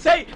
say